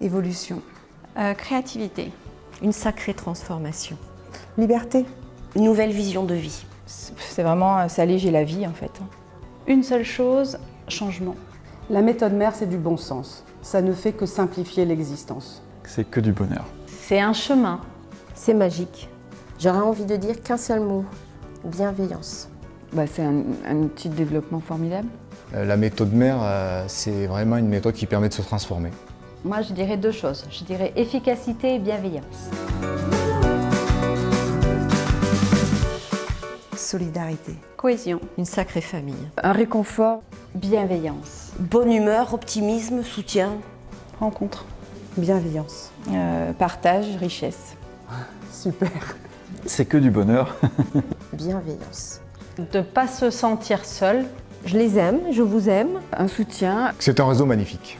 Évolution. Euh, créativité. Une sacrée transformation. Liberté. Une nouvelle vision de vie. C'est vraiment s'alléger la vie en fait. Une seule chose, changement. La méthode mère, c'est du bon sens. Ça ne fait que simplifier l'existence. C'est que du bonheur. C'est un chemin. C'est magique. J'aurais envie de dire qu'un seul mot, bienveillance. Bah, c'est un, un, outil de développement formidable. Euh, la méthode mère, euh, c'est vraiment une méthode qui permet de se transformer. Moi, je dirais deux choses. Je dirais efficacité et bienveillance. Solidarité. Cohésion. Une sacrée famille. Un réconfort. Bienveillance. Bonne humeur, optimisme, soutien. Rencontre. Bienveillance. Euh, partage, richesse. Super. C'est que du bonheur. Bienveillance. De ne pas se sentir seul. Je les aime, je vous aime. Un soutien. C'est un réseau magnifique.